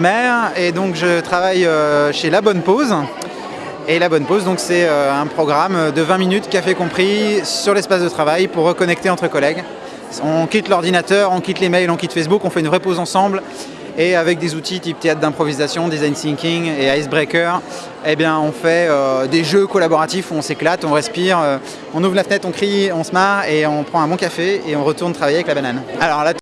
Mère et donc je travaille euh, chez La Bonne Pause. Et La Bonne Pause, donc c'est euh, un programme de 20 minutes, café compris, sur l'espace de travail pour reconnecter entre collègues. On quitte l'ordinateur, on quitte les mails, on quitte Facebook, on fait une vraie pause ensemble. Et avec des outils type théâtre d'improvisation, design thinking et icebreaker, eh bien on fait euh, des jeux collaboratifs où on s'éclate, on respire, on ouvre la fenêtre, on crie, on se marre et on prend un bon café et on retourne travailler avec la banane. Alors là.